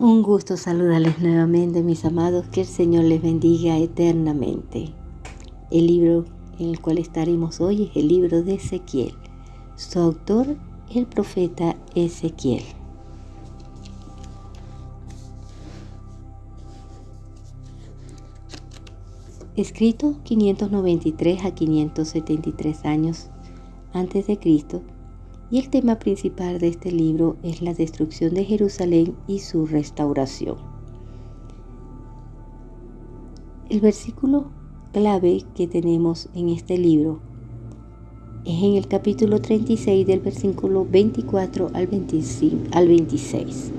Un gusto saludarles nuevamente, mis amados, que el Señor les bendiga eternamente. El libro en el cual estaremos hoy es el libro de Ezequiel. Su autor, el profeta Ezequiel. Escrito 593 a 573 años antes de Cristo, y el tema principal de este libro es la destrucción de Jerusalén y su restauración. El versículo clave que tenemos en este libro es en el capítulo 36 del versículo 24 al, 25, al 26,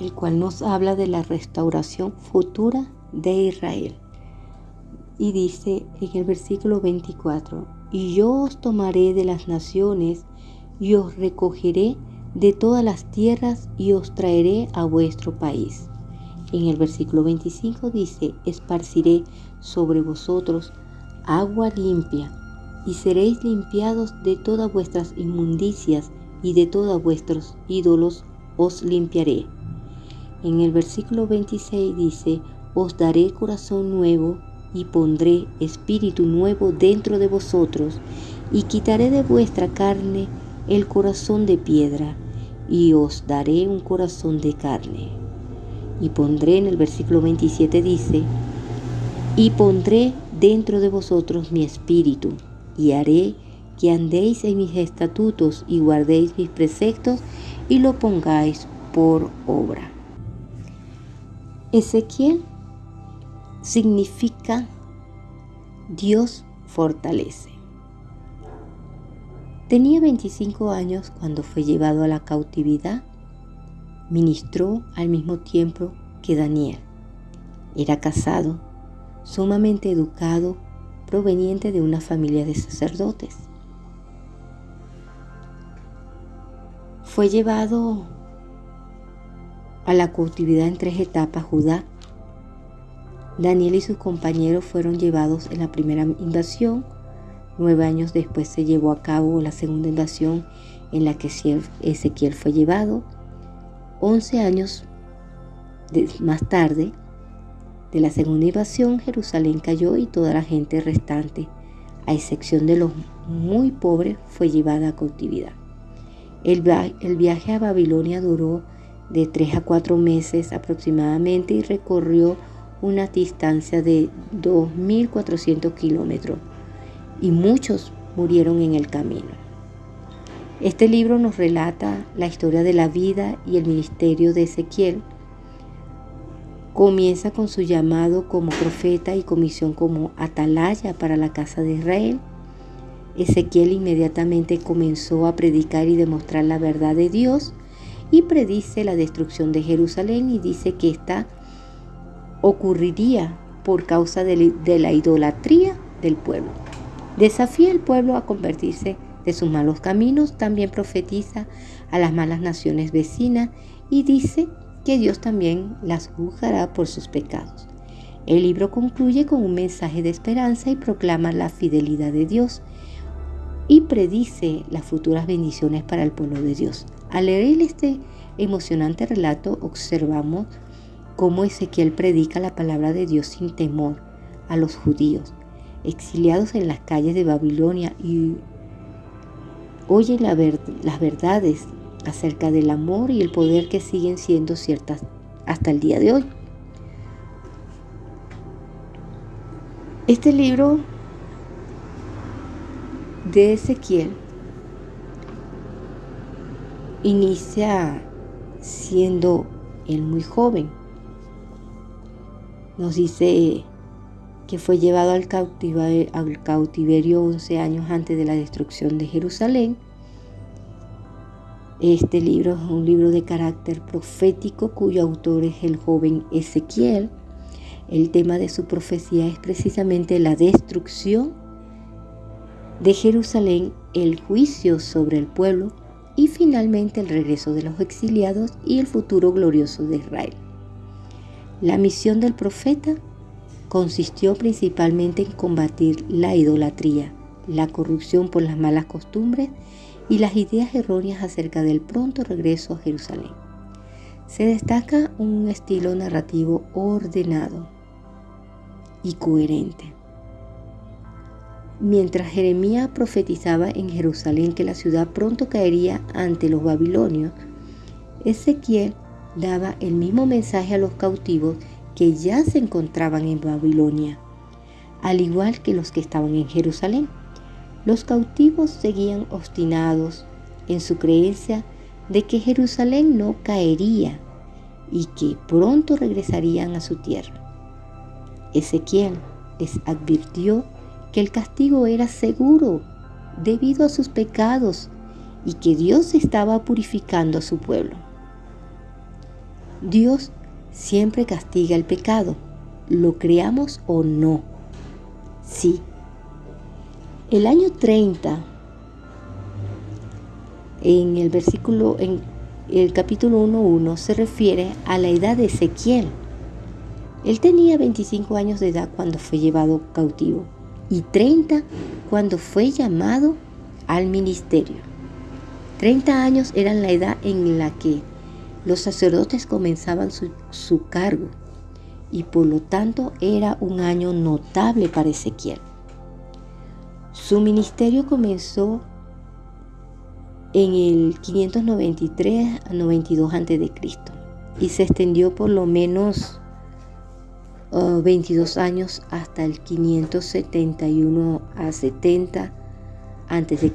el cual nos habla de la restauración futura de Israel. Y dice en el versículo 24, y yo os tomaré de las naciones y os recogeré de todas las tierras y os traeré a vuestro país. En el versículo 25 dice, esparciré sobre vosotros agua limpia y seréis limpiados de todas vuestras inmundicias y de todos vuestros ídolos os limpiaré. En el versículo 26 dice, os daré corazón nuevo y pondré espíritu nuevo dentro de vosotros, y quitaré de vuestra carne el corazón de piedra, y os daré un corazón de carne. Y pondré en el versículo 27 dice, y pondré dentro de vosotros mi espíritu, y haré que andéis en mis estatutos y guardéis mis preceptos y lo pongáis por obra. Ezequiel significa Dios fortalece. Tenía 25 años cuando fue llevado a la cautividad. Ministró al mismo tiempo que Daniel. Era casado, sumamente educado, proveniente de una familia de sacerdotes. Fue llevado a la cautividad en tres etapas Judá, Daniel y sus compañeros fueron llevados en la primera invasión. Nueve años después se llevó a cabo la segunda invasión en la que Ezequiel fue llevado. Once años más tarde de la segunda invasión, Jerusalén cayó y toda la gente restante, a excepción de los muy pobres, fue llevada a cautividad. El, viaje a Babilonia duró de tres a cuatro meses aproximadamente y recorrió una distancia de 2.400 kilómetros y muchos murieron en el camino. Este libro nos relata la historia de la vida y el ministerio de Ezequiel. Comienza con su llamado como profeta y comisión como atalaya para la casa de Israel. Ezequiel inmediatamente comenzó a predicar y demostrar la verdad de Dios y predice la destrucción de Jerusalén y dice que está ocurriría por causa de la idolatría del pueblo. Desafía al pueblo a convertirse de sus malos caminos, también profetiza a las malas naciones vecinas y dice que Dios también las juzgará por sus pecados. El libro concluye con un mensaje de esperanza y proclama la fidelidad de Dios y predice las futuras bendiciones para el pueblo de Dios. Al leer este emocionante relato observamos cómo Ezequiel predica la palabra de Dios sin temor a los judíos, exiliados en las calles de Babilonia y oye las verdades acerca del amor y el poder que siguen siendo ciertas hasta el día de hoy. Este libro de Ezequiel inicia siendo él muy joven, nos dice que fue llevado al cautiverio, al cautiverio 11 años antes de la destrucción de Jerusalén. Este libro es un libro de carácter profético cuyo autor es el joven Ezequiel. El tema de su profecía es precisamente la destrucción de Jerusalén, el juicio sobre el pueblo y finalmente el regreso de los exiliados y el futuro glorioso de Israel. La misión del profeta consistió principalmente en combatir la idolatría, la corrupción por las malas costumbres y las ideas erróneas acerca del pronto regreso a Jerusalén. Se destaca un estilo narrativo ordenado y coherente. Mientras Jeremías profetizaba en Jerusalén que la ciudad pronto caería ante los babilonios, Ezequiel daba el mismo mensaje a los cautivos que ya se encontraban en Babilonia, al igual que los que estaban en Jerusalén. Los cautivos seguían obstinados en su creencia de que Jerusalén no caería y que pronto regresarían a su tierra. Ezequiel les advirtió que el castigo era seguro debido a sus pecados y que Dios estaba purificando a su pueblo. Dios siempre castiga el pecado, lo creamos o no. Sí, el año 30, en el versículo, en el capítulo 1.1, se refiere a la edad de Ezequiel. Él tenía 25 años de edad cuando fue llevado cautivo y 30 cuando fue llamado al ministerio. 30 años eran la edad en la que los sacerdotes comenzaban su, su cargo y por lo tanto era un año notable para Ezequiel. Su ministerio comenzó en el 593 a 92 a.C. y se extendió por lo menos 22 uh, años hasta el 571 a 70 a.C.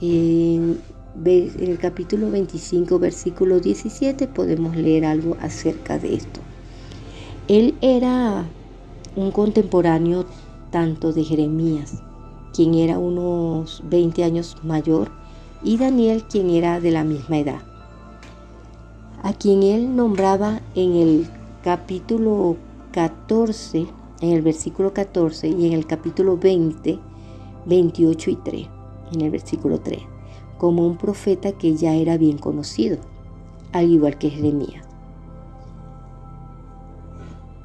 En, en el capítulo 25, versículo 17, podemos leer algo acerca de esto. Él era un contemporáneo tanto de Jeremías, quien era unos 20 años mayor, y Daniel, quien era de la misma edad, a quien él nombraba en el capítulo 14, en el versículo 14 y en el capítulo 20, 28 y 3, en el versículo 3, como un profeta que ya era bien conocido, al igual que Jeremías.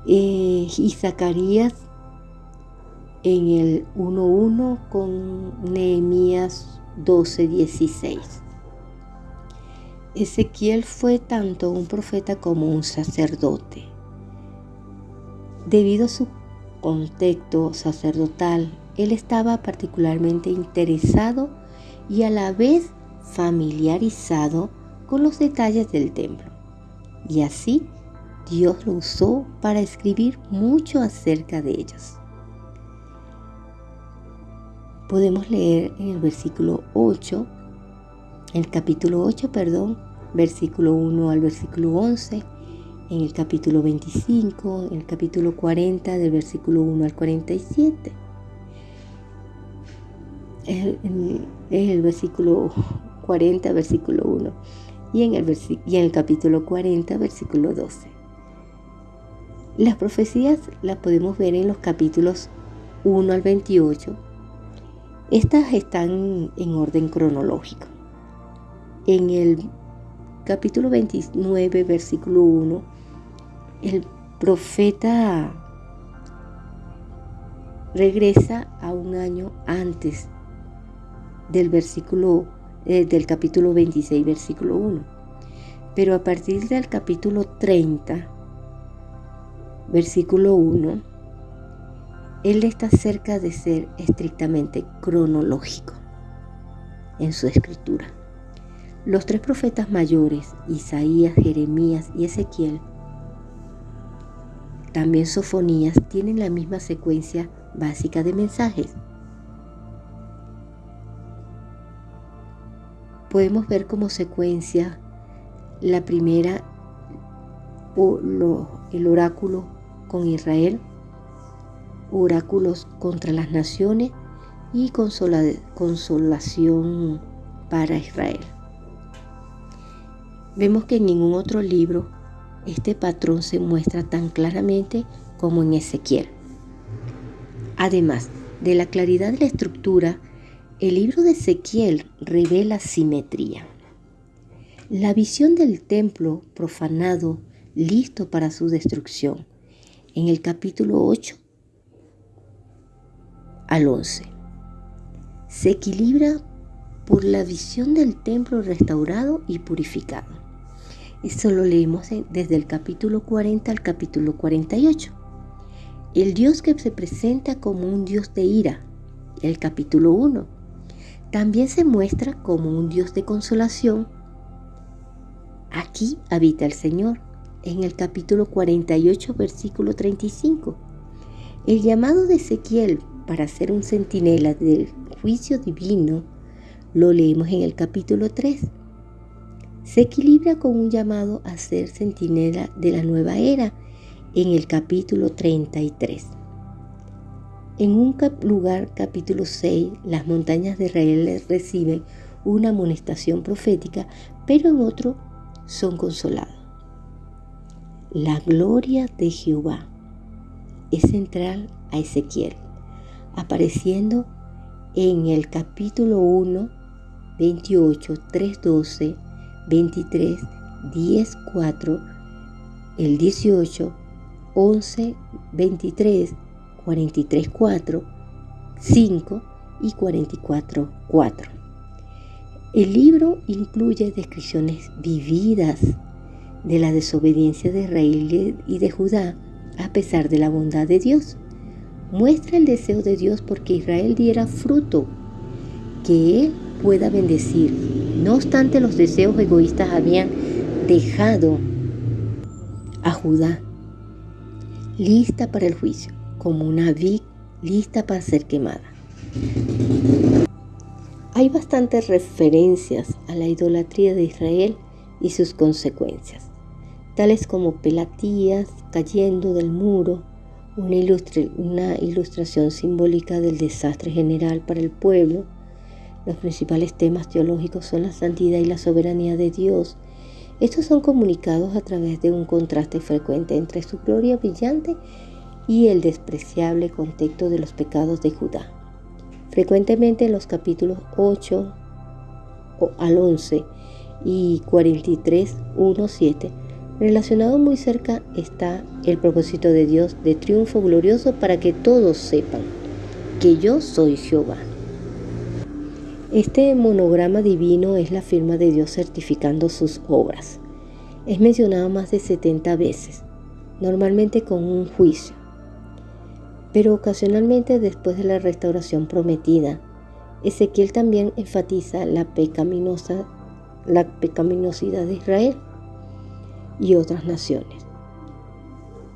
Eh, y Zacarías en el 1.1 con Nehemías 12.16. Ezequiel fue tanto un profeta como un sacerdote. Debido a su contexto sacerdotal, él estaba particularmente interesado y a la vez familiarizado con los detalles del templo. Y así Dios lo usó para escribir mucho acerca de ellos podemos leer en el versículo 8, el capítulo 8, perdón, versículo 1 al versículo 11, en el capítulo 25, en el capítulo 40, del versículo 1 al 47. En el versículo 40, versículo 1, y en el, y en el capítulo 40, versículo 12. Las profecías las podemos ver en los capítulos 1 al 28, estas están en orden cronológico. En el capítulo 29, versículo 1, el profeta regresa a un año antes del versículo eh, del capítulo 26, versículo 1. Pero a partir del capítulo 30, versículo 1, él está cerca de ser estrictamente cronológico en su escritura. Los tres profetas mayores, Isaías, Jeremías y Ezequiel, también Sofonías, tienen la misma secuencia básica de mensajes. Podemos ver como secuencia la primera, el oráculo con Israel, oráculos contra las naciones y consolación para Israel. Vemos que en ningún otro libro este patrón se muestra tan claramente como en Ezequiel. Además de la claridad de la estructura, el libro de Ezequiel revela simetría. La visión del templo profanado, listo para su destrucción. En el capítulo 8 al 11. Se equilibra por la visión del templo restaurado y purificado. Esto lo leemos desde el capítulo 40 al capítulo 48. El Dios que se presenta como un Dios de ira, el capítulo 1. También se muestra como un Dios de consolación. Aquí habita el Señor, en el capítulo 48, versículo 35. El llamado de Ezequiel para ser un centinela del juicio divino lo leemos en el capítulo 3. Se equilibra con un llamado a ser centinela de la nueva era en el capítulo 33. En un lugar, capítulo 6, las montañas de Israel reciben una amonestación profética, pero en otro son consolados. La gloria de Jehová es central a Ezequiel, apareciendo en el capítulo 1, 28, 3, 12, 23, 10, 4, el 18, 11, 23, 43, 4, 5 y 44, 4. El libro incluye descripciones vividas de la desobediencia de Israel y de Judá a pesar de la bondad de Dios. Muestra el deseo de Dios porque Israel diera fruto que Él pueda bendecir. No obstante, los deseos egoístas habían dejado a Judá lista para el juicio, como una vid lista para ser quemada. Hay bastantes referencias a la idolatría de Israel y sus consecuencias tales como Pelatías cayendo del muro, una, ilustración simbólica del desastre general para el pueblo. Los principales temas teológicos son la santidad y la soberanía de Dios. Estos son comunicados a través de un contraste frecuente entre su gloria brillante y el despreciable contexto de los pecados de Judá. Frecuentemente en los capítulos 8 al 11 y 43, 1, 7 Relacionado muy cerca está el propósito de Dios de triunfo glorioso para que todos sepan que yo soy Jehová. Este monograma divino es la firma de Dios certificando sus obras. Es mencionado más de 70 veces, normalmente con un juicio, pero ocasionalmente después de la restauración prometida. Ezequiel también enfatiza la, pecaminosa, la pecaminosidad de Israel y otras naciones.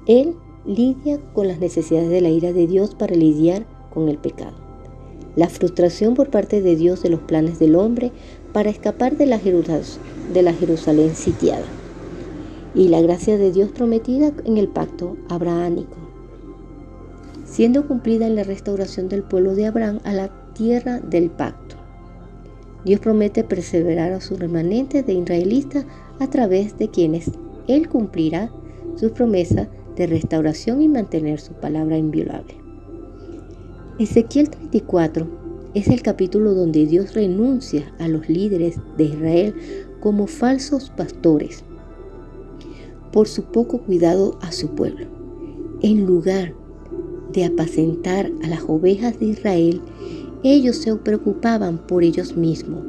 Él lidia con las necesidades de la ira de Dios para lidiar con el pecado. La frustración por parte de Dios de los planes del hombre para escapar de la, de la Jerusalén sitiada. Y la gracia de Dios prometida en el pacto abrahámico, siendo cumplida en la restauración del pueblo de Abraham a la tierra del pacto. Dios promete perseverar a su remanente de israelitas a través de quienes él cumplirá su promesa de restauración y mantener su palabra inviolable. Ezequiel 34 es el capítulo donde Dios renuncia a los líderes de Israel como falsos pastores por su poco cuidado a su pueblo. En lugar de apacentar a las ovejas de Israel, ellos se preocupaban por ellos mismos.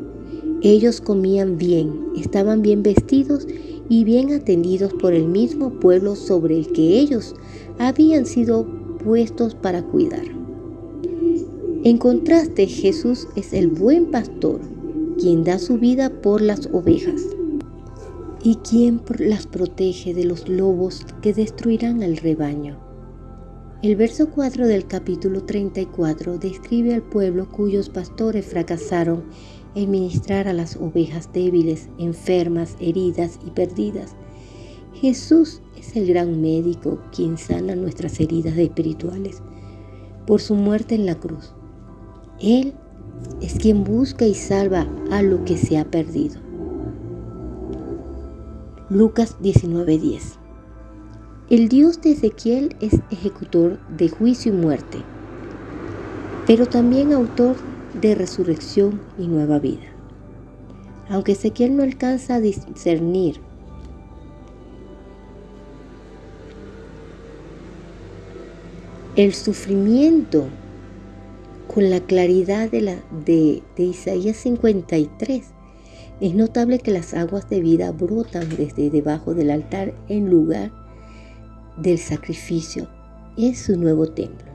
Ellos comían bien, estaban bien vestidos y bien atendidos por el mismo pueblo sobre el que ellos habían sido puestos para cuidar. En contraste, Jesús es el buen pastor, quien da su vida por las ovejas y quien las protege de los lobos que destruirán al rebaño. El verso 4 del capítulo 34 describe al pueblo cuyos pastores fracasaron en ministrar a las ovejas débiles, enfermas, heridas y perdidas. Jesús es el gran médico quien sana nuestras heridas espirituales por su muerte en la cruz. Él es quien busca y salva a lo que se ha perdido. Lucas 19:10 El Dios de Ezequiel es ejecutor de juicio y muerte, pero también autor de resurrección y nueva vida. Aunque Ezequiel no alcanza a discernir el sufrimiento con la claridad de, la, de, Isaías 53. Es notable que las aguas de vida brotan desde debajo del altar en lugar del sacrificio en su nuevo templo.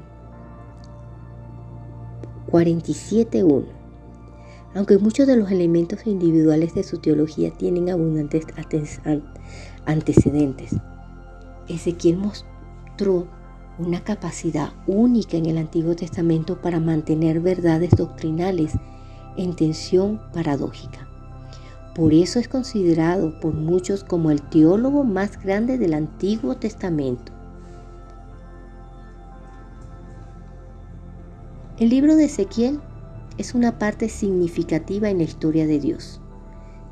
47.1 Aunque muchos de los elementos individuales de su teología tienen abundantes antecedentes, Ezequiel mostró una capacidad única en el Antiguo Testamento para mantener verdades doctrinales en tensión paradójica. Por eso es considerado por muchos como el teólogo más grande del Antiguo Testamento. El libro de Ezequiel es una parte significativa en la historia de Dios,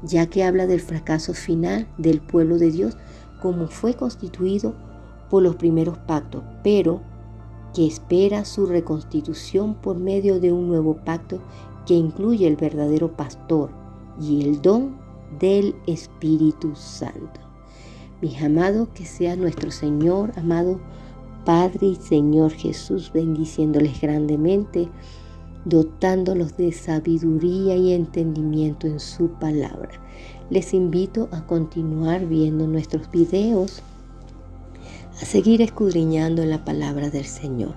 ya que habla del fracaso final del pueblo de Dios como fue constituido por los primeros pactos, pero que espera su reconstitución por medio de un nuevo pacto que incluye el verdadero pastor y el don del Espíritu Santo. Mis amados, que sea nuestro Señor, amado Padre y Señor Jesús, bendiciéndoles grandemente, dotándolos de sabiduría y entendimiento en su palabra. Les invito a continuar viendo nuestros videos a seguir escudriñando la palabra del Señor.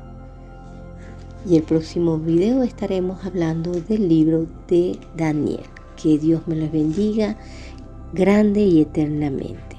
Y el próximo video estaremos hablando del libro de Daniel. Que Dios me los bendiga grande y eternamente.